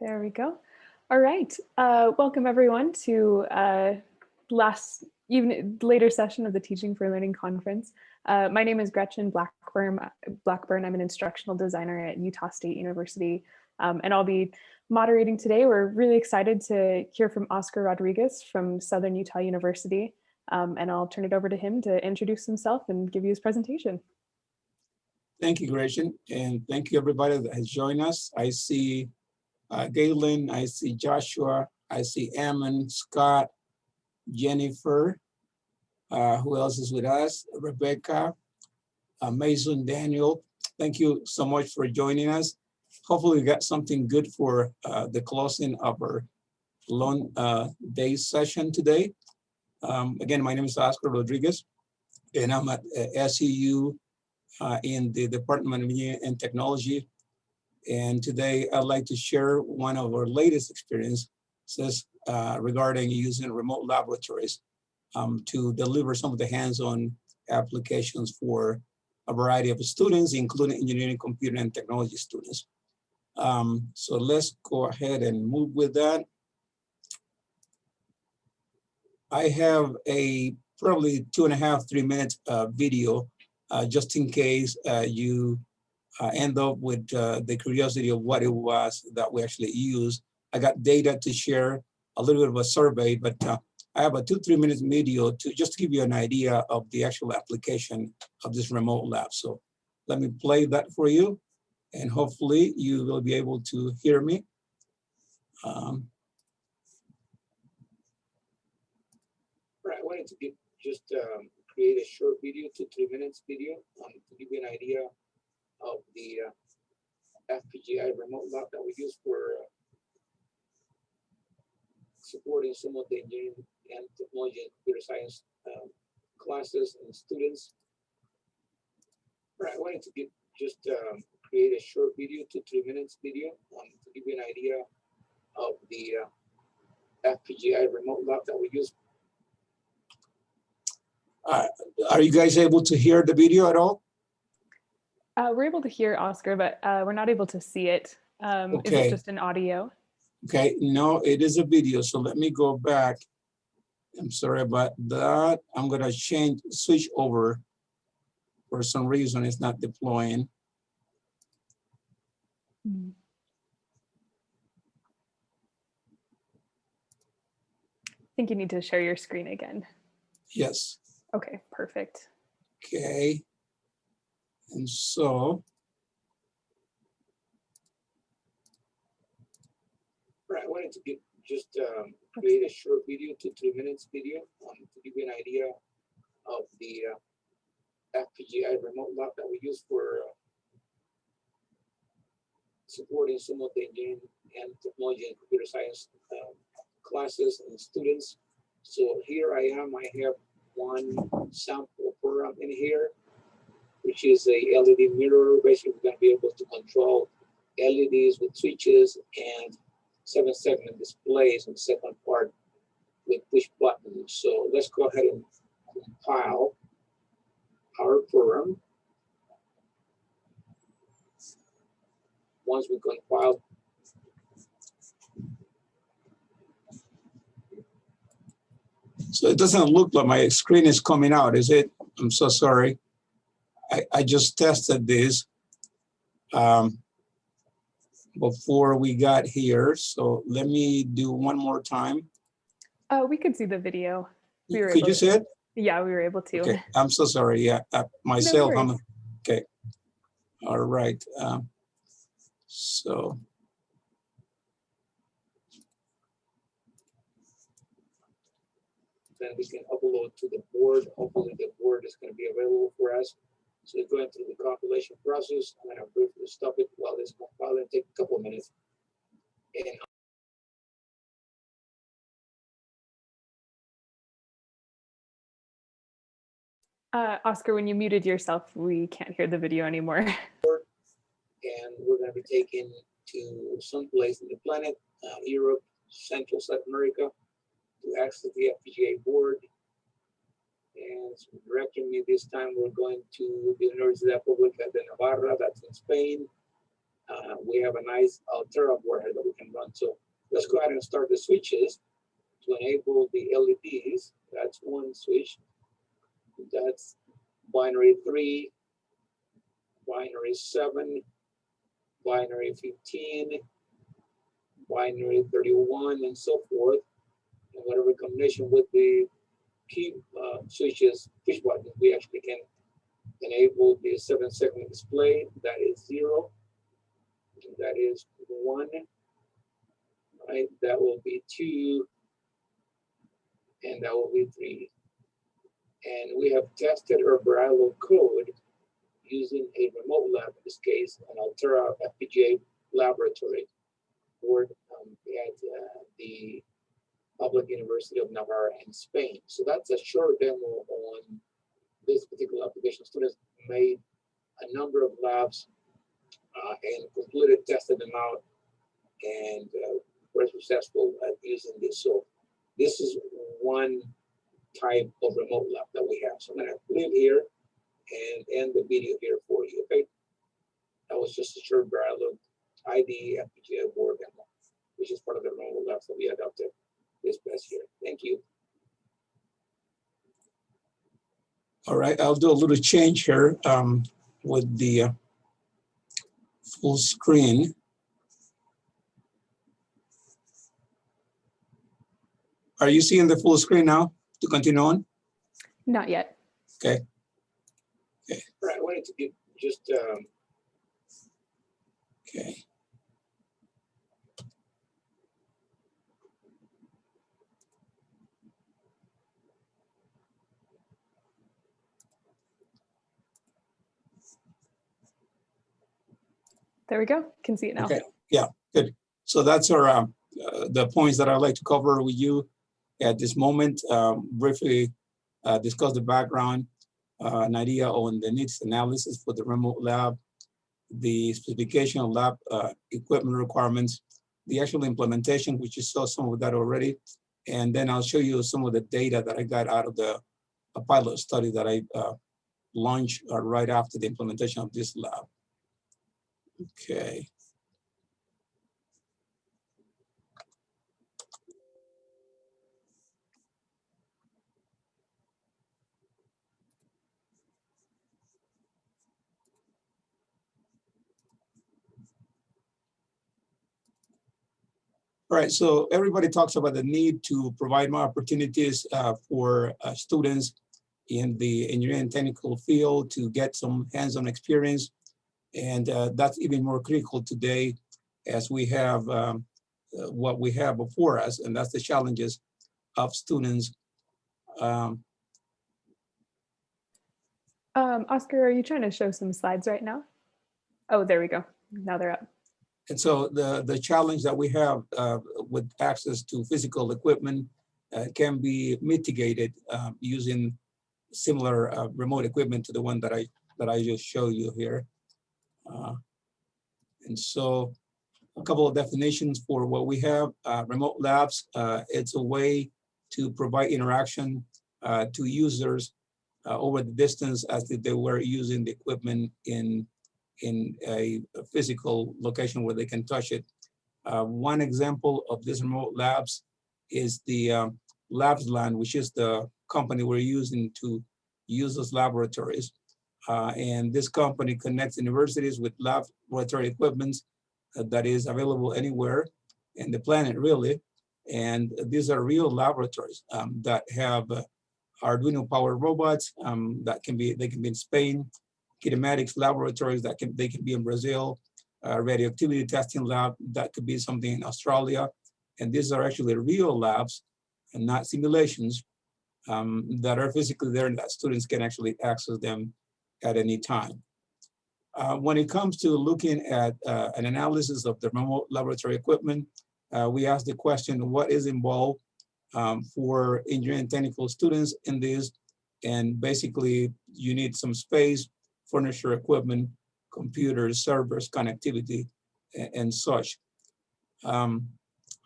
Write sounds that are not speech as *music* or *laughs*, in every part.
There we go. All right. Uh, welcome everyone to uh, last even later session of the Teaching for Learning conference. Uh, my name is Gretchen Blackburn. Blackburn. I'm an instructional designer at Utah State University, um, and I'll be moderating today. We're really excited to hear from Oscar Rodriguez from Southern Utah University, um, and I'll turn it over to him to introduce himself and give you his presentation. Thank you, Gretchen, and thank you everybody that has joined us. I see uh, Galen, I see Joshua, I see Ammon, Scott, Jennifer, uh, who else is with us? Rebecca, uh, Mason, Daniel. Thank you so much for joining us. Hopefully we got something good for uh, the closing of our long uh, day session today. Um, again, my name is Oscar Rodriguez, and I'm at uh, SUU uh, in the Department of Engineering and Technology and today I'd like to share one of our latest experiences uh, regarding using remote laboratories um, to deliver some of the hands-on applications for a variety of students, including engineering, computer, and technology students. Um, so let's go ahead and move with that. I have a probably two and a half, three minute uh, video, uh, just in case uh, you uh, end up with uh, the curiosity of what it was that we actually used. I got data to share, a little bit of a survey, but uh, I have a two, three minutes video to just to give you an idea of the actual application of this remote lab. So let me play that for you and hopefully you will be able to hear me. Um, I wanted to give, just um, create a short video, two, three minutes video um, to give you an idea of the uh, FPGA remote lab that we use for uh, supporting some of the engineering and technology and computer science um, classes and students. I wanted to just um, create a short video, two, three minutes video um, to give you an idea of the uh, FPGA remote lab that we use. Uh, are you guys able to hear the video at all? Uh, we're able to hear Oscar, but uh, we're not able to see it. Um, okay. Is it just an audio? Okay, no, it is a video. So let me go back. I'm sorry about that. I'm gonna change, switch over. For some reason, it's not deploying. Hmm. I think you need to share your screen again. Yes. Okay, perfect. Okay. And so, right, I wanted to give, just um, create a short video, two, three minutes video um, to give you an idea of the uh, FPGA remote lab that we use for uh, supporting some of the engineering and technology and computer science um, classes and students. So here I am, I have one sample program in here which is a LED mirror. Basically, we're going to be able to control LEDs with switches and seven segment displays on the second part with push buttons. So let's go ahead and compile our program. Once we compile So it doesn't look like my screen is coming out, is it? I'm so sorry. I, I just tested this um, before we got here. So let me do one more time. Oh, we could see the video. We were could you see it? Yeah, we were able to. Okay, I'm so sorry. Yeah, uh, myself. No I'm, okay. All right. Um, so. Then we can upload to the board. Hopefully the board is going to be available for us. So it's going through the compilation process. I'm going to briefly stop it while it's compiling take a couple of minutes. And uh, Oscar, when you muted yourself, we can't hear the video anymore. *laughs* and we're going to be taken to some place in the planet, uh, Europe, Central South America, to access the FPGA board and directing me this time, we're going to the Universidad Pública de Navarra, that's in Spain. Uh, we have a nice Altera board that we can run. So let's go ahead and start the switches to enable the LEDs. That's one switch. That's binary three, binary seven, binary 15, binary 31, and so forth. And whatever combination with the key uh, switches, push button, we actually can enable the seven segment display. That is zero. That is one. Right. That will be two. And that will be three. And we have tested our Verilog code using a remote lab, in this case, an Altera FPGA laboratory board um, at uh, the Public University of Navarra in Spain. So that's a short demo on this particular application. Students made a number of labs uh, and completed, tested them out, and uh, were successful at using this. So this is one type of remote lab that we have. So I'm gonna leave here and end the video here for you, okay? That was just a short Verilog ID FPGA board demo, which is part of the remote labs that we adopted this past year. Thank you. All right, I'll do a little change here um, with the uh, full screen. Are you seeing the full screen now to continue on? Not yet. Okay. Okay. Right, I wanted to get just um, okay. There we go. Can see it now. Okay, yeah, good. So that's our um, uh, the points that I'd like to cover with you at this moment. Um, briefly uh, discuss the background, uh, an idea on the needs analysis for the remote lab, the specification of lab uh, equipment requirements, the actual implementation, which you saw some of that already, and then I'll show you some of the data that I got out of the pilot study that I uh, launched uh, right after the implementation of this lab. Okay. All right, so everybody talks about the need to provide more opportunities uh, for uh, students in the engineering technical field to get some hands-on experience and uh, that's even more critical today as we have um, uh, what we have before us, and that's the challenges of students. Um, um, Oscar, are you trying to show some slides right now? Oh, there we go. Now they're up. And so the, the challenge that we have uh, with access to physical equipment uh, can be mitigated um, using similar uh, remote equipment to the one that I that I just showed you here. Uh, and so a couple of definitions for what we have. Uh, remote labs, uh, it's a way to provide interaction uh, to users uh, over the distance as if they were using the equipment in, in a, a physical location where they can touch it. One example of this remote labs is the um, Labsland, which is the company we're using to use those laboratories. Uh, and this company connects universities with laboratory equipment uh, that is available anywhere in the planet, really. And these are real laboratories um, that have uh, Arduino powered robots um, that can be, they can be in Spain, kinematics laboratories that can, they can be in Brazil, uh, radioactivity testing lab, that could be something in Australia. And these are actually real labs and not simulations um, that are physically there and that students can actually access them at any time. Uh, when it comes to looking at uh, an analysis of the remote laboratory equipment, uh, we ask the question, what is involved um, for engineering technical students in this? And basically, you need some space, furniture, equipment, computers, servers, connectivity, and, and such. Um,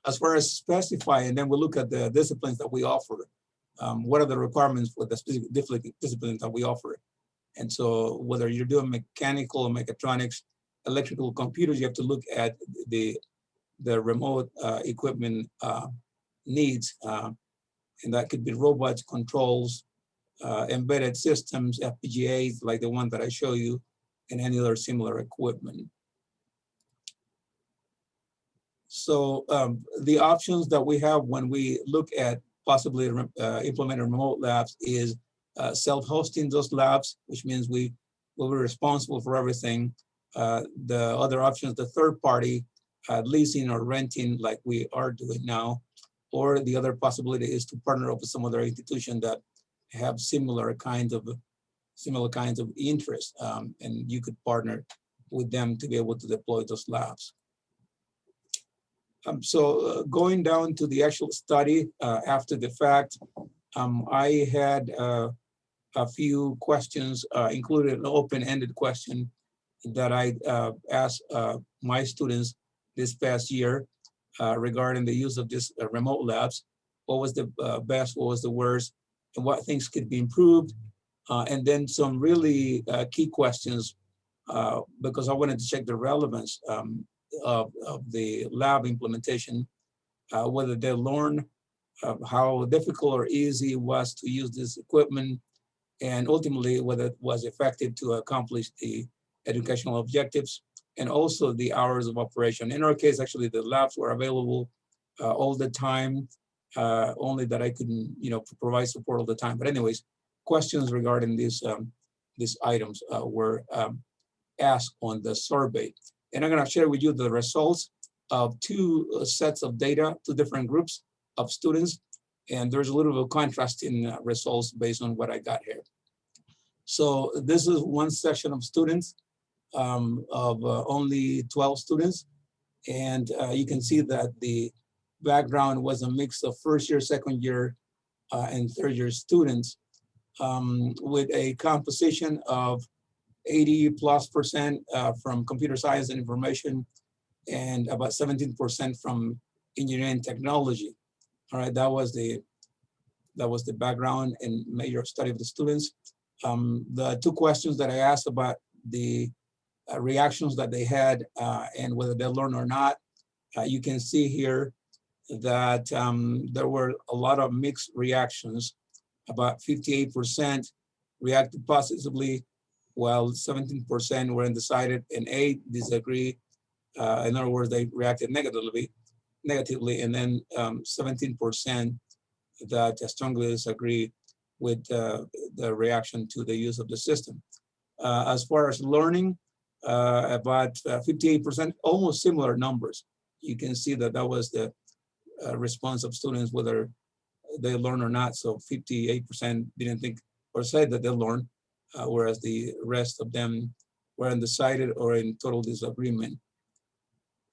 as far as specifying, then we look at the disciplines that we offer. Um, what are the requirements for the specific disciplines that we offer? And so whether you're doing mechanical or mechatronics, electrical computers, you have to look at the, the remote uh, equipment uh, needs. uh, And that could be robots, controls, uh, embedded systems, FPGAs, like the one that I show you, and any other similar equipment. So um, the options that we have when we look at possibly uh, implementing remote labs is uh, self-hosting those labs, which means we will be responsible for everything. Uh, the other options, the third party, uh, leasing or renting like we are doing now. Or the other possibility is to partner up with some other institution that have similar kinds of similar kinds of interest, um, and you could partner with them to be able to deploy those labs. Um, so uh, going down to the actual study uh, after the fact, um, I had uh, a few questions, uh, including an open-ended question that I uh, asked uh, my students this past year regarding the use of this remote labs. What was the best, what was the worst, and what things could be improved. and then some really key questions because I wanted to check the relevance um, of, of the lab implementation, uh, whether they learn uh, how difficult or easy it was to use this equipment, and ultimately whether it was effective to accomplish the educational objectives, and also the hours of operation. In our case, actually, the labs were available uh, all the time, uh, only that I couldn't, you know, provide support all the time. But anyways, questions regarding these um, these items uh, were um, asked on the survey. And I'm gonna share with you the results of two uh, sets of data, two different groups of students. And there's a little bit of contrast in uh, results based on what I got here. So this is one section of students um, of uh, only 12 students. And uh, you can see that the background was a mix of first year, second year, uh, and third year students um, with a composition of 80 plus percent uh, from computer science and information, and about 17% from engineering technology. All right, that was the that was the background and major study of the students. Um, the two questions that I asked about the uh, reactions that they had uh, and whether they learned or not, uh, you can see here that um, there were a lot of mixed reactions. About 58% reacted positively, while 17% were undecided and eight disagree. Uh, in other words, they reacted negatively, negatively, and then 17% um, that strongly disagree with uh, the reaction to the use of the system. Uh, as far as learning, uh, about 58%, uh, almost similar numbers. You can see that that was the uh, response of students, whether they learn or not. So 58% didn't think or said that they learned, uh, whereas the rest of them were undecided or in total disagreement.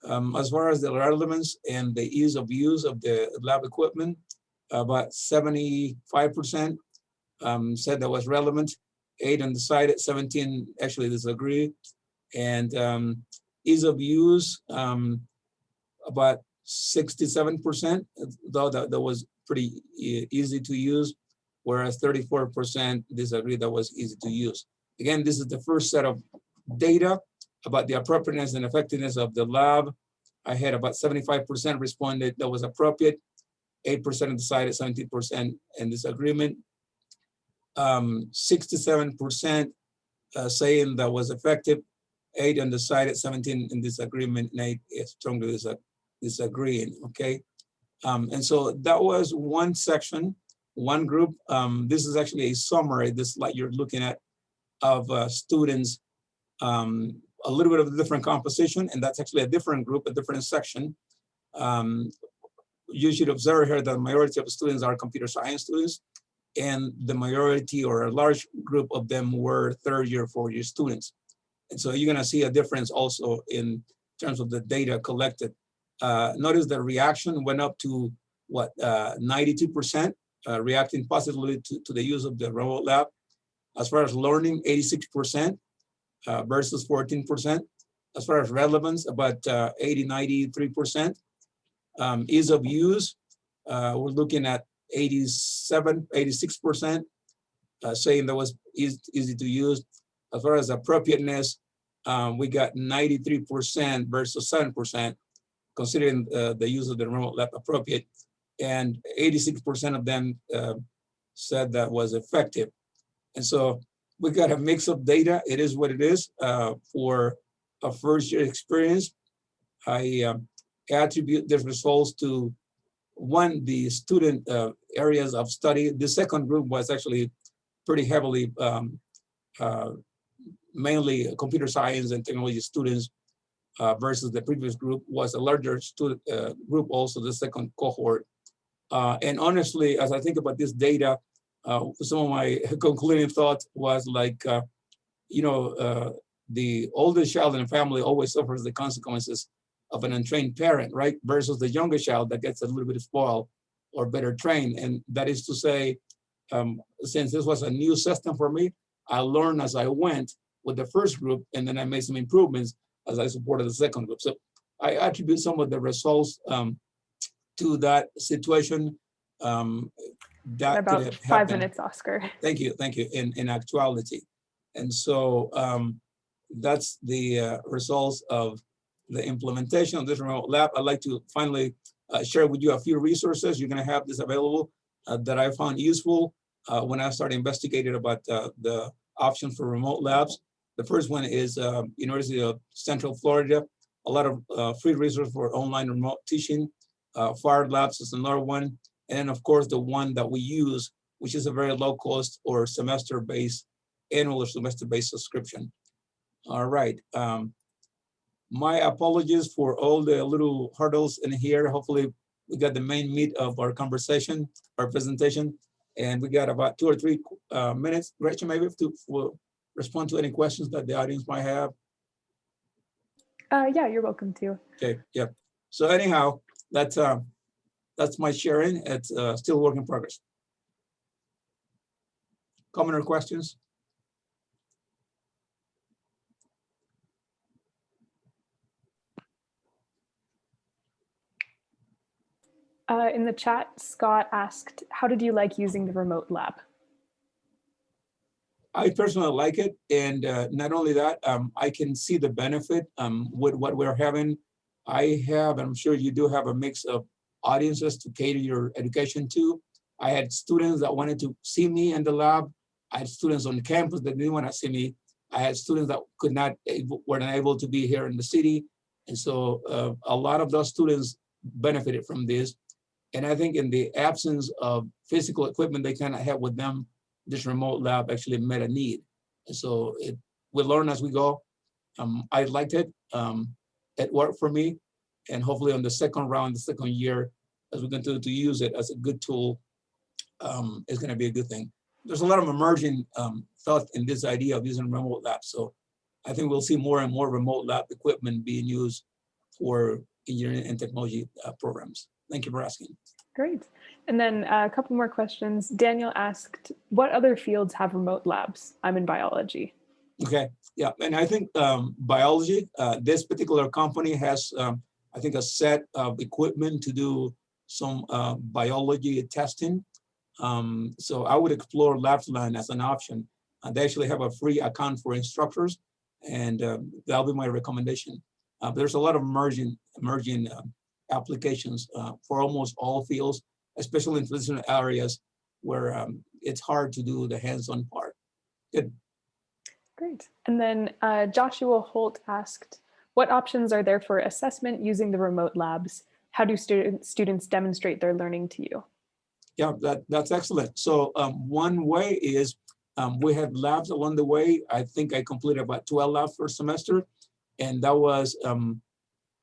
Um, as far as the relevance and the ease of use of the lab equipment, about 75% um, said that was relevant, eight undecided, 17 actually disagree. And um, ease of use, um, about 67%, though that, that was pretty easy to use whereas 34% disagree that was easy to use. Again, this is the first set of data about the appropriateness and effectiveness of the lab. I had about 75% responded that was appropriate, 8% decided, 17% in disagreement, 67% um, uh, saying that was effective, eight undecided, 17 in disagreement, and eight strongly disagreeing, okay? Um, and so that was one section one group. Um, this is actually a summary, this slide you're looking at, of uh, students, um, a little bit of a different composition, and that's actually a different group, a different section. Um, you should observe here that the majority of students are computer science students, and the majority or a large group of them were third year, fourth year students. And so you're gonna see a difference also in terms of the data collected. Uh, notice the reaction went up to what, 92% uh, uh, reacting positively to, to the use of the remote lab. As far as learning, 86% uh, versus 14%. As far as relevance, about uh, 80, 93%. Um, ease of use, uh, we're looking at 87, 86%, uh, saying that was easy, easy to use. As far as appropriateness, um, we got 93% versus 7%, considering uh, the use of the remote lab appropriate. And 86% of them uh, said that was effective. And so we got a mix of data. It is what it is uh, for a first year experience. I um, attribute the results to one, the student uh, areas of study. The second group was actually pretty heavily um, uh, mainly computer science and technology students uh, versus the previous group was a larger student uh, group also the second cohort. Uh, and honestly, as I think about this data, uh, some of my *laughs* concluding thoughts was like, uh, you know, uh, the oldest child in the family always suffers the consequences of an untrained parent, right? Versus the younger child that gets a little bit spoiled or better trained. And that is to say, um, since this was a new system for me, I learned as I went with the first group, and then I made some improvements as I supported the second group. So I attribute some of the results um, to that situation. Um, that About five minutes, Oscar. Thank you, thank you, in, in actuality. And so um, that's the uh, results of the implementation of this remote lab. I'd like to finally uh, share with you a few resources. You're gonna have this available uh, that I found useful uh, when I started investigating about uh, the options for remote labs. The first one is uh, University of Central Florida, a lot of uh, free resources for online remote teaching. Uh, Fire Labs is another one. And of course, the one that we use, which is a very low cost or semester-based, annual or semester-based subscription. All right. Um, my apologies for all the little hurdles in here. Hopefully, we got the main meat of our conversation, our presentation, and we got about two or three uh, minutes. Gretchen, maybe to will respond to any questions that the audience might have. Uh, yeah, you're welcome to. Okay, yeah. So anyhow, that's um, that's my sharing. It's uh, still work in progress. Comment or questions? Uh, in the chat, Scott asked, how did you like using the remote lab? I personally like it, and uh, not only that, um, I can see the benefit um, with what we're having. I have, and I'm sure you do have a mix of audiences to cater your education to. I had students that wanted to see me in the lab. I had students on campus that didn't want to see me. I had students that could not, were not able to be here in the city. And so uh, a lot of those students benefited from this. And I think in the absence of physical equipment they cannot have with them, this remote lab actually met a need. And so it, we learn as we go. Um, I liked it. Um, it worked for me. And hopefully on the second round, the second year, as we continue to use it as a good tool, um, it's gonna be a good thing. There's a lot of emerging um, thought in this idea of using remote labs. So I think we'll see more and more remote lab equipment being used for engineering and technology uh, programs. Thank you for asking. Great. And then uh, a couple more questions. Daniel asked, what other fields have remote labs? I'm in biology. Okay, yeah, and I think um, biology, uh, this particular company has, um, I think, a set of equipment to do some uh, biology testing. Um, so I would explore Labsland as an option. Uh, they actually have a free account for instructors, and um, that'll be my recommendation. Uh, there's a lot of emerging, emerging uh, applications uh, for almost all fields, especially in traditional areas where um, it's hard to do the hands-on part. Good. Great. And then uh, Joshua Holt asked, what options are there for assessment using the remote labs? How do student, students demonstrate their learning to you? Yeah, that, that's excellent. So um, one way is um, we had labs along the way. I think I completed about 12 labs per semester. And that was um,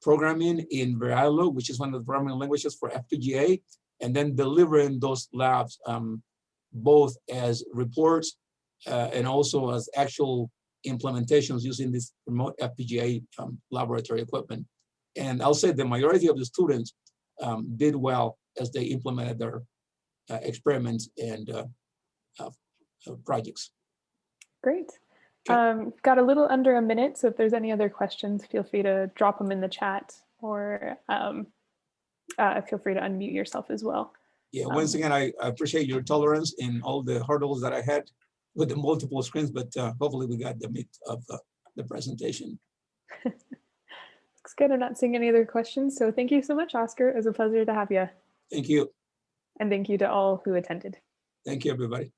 programming in Verilog, which is one of the programming languages for FPGA, and then delivering those labs um, both as reports uh, and also as actual implementations using this remote FPGA um, laboratory equipment. And I'll say the majority of the students um, did well as they implemented their uh, experiments and uh, uh, projects. Great. Okay. Um, got a little under a minute, so if there's any other questions, feel free to drop them in the chat or um, uh, feel free to unmute yourself as well. Yeah, once Um, again, I I appreciate your tolerance in all the hurdles that I had with the multiple screens, but uh, hopefully we got the meat of uh, the presentation. *laughs* Looks good. I'm not seeing any other questions. So thank you so much, Oscar. It was a pleasure to have you. Thank you. And thank you to all who attended. Thank you, everybody.